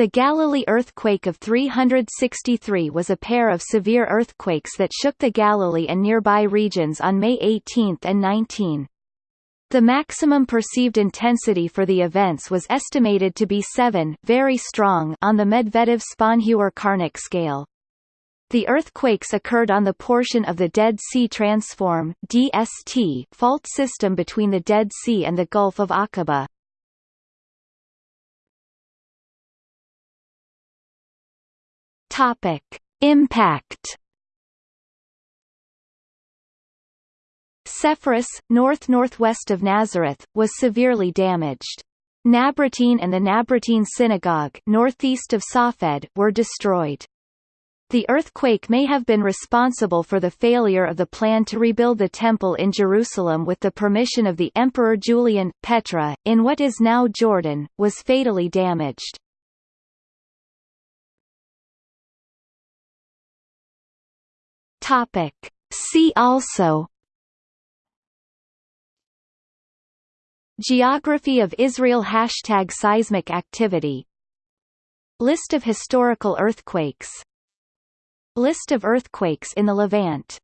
The Galilee earthquake of 363 was a pair of severe earthquakes that shook the Galilee and nearby regions on May 18 and 19. The maximum perceived intensity for the events was estimated to be 7 very strong on the Medvedev-Sponheuer-Karnik scale. The earthquakes occurred on the portion of the Dead Sea Transform DST fault system between the Dead Sea and the Gulf of Aqaba. Topic: Impact. Sepphoris, north-northwest of Nazareth, was severely damaged. Nabratene and the Nabratene Synagogue northeast of Safed were destroyed. The earthquake may have been responsible for the failure of the plan to rebuild the temple in Jerusalem with the permission of the Emperor Julian. Petra, in what is now Jordan, was fatally damaged. Topic. See also Geography of Israel Hashtag seismic activity. List of historical earthquakes. List of earthquakes in the Levant